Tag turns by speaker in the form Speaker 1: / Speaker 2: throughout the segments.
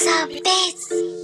Speaker 1: X updates.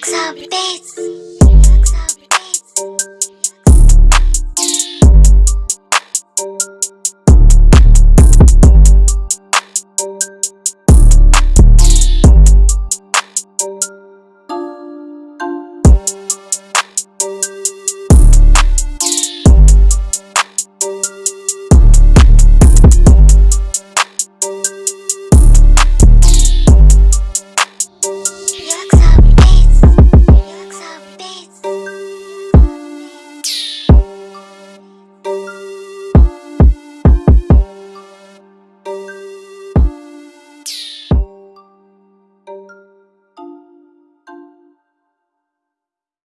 Speaker 1: Jack's a bitch.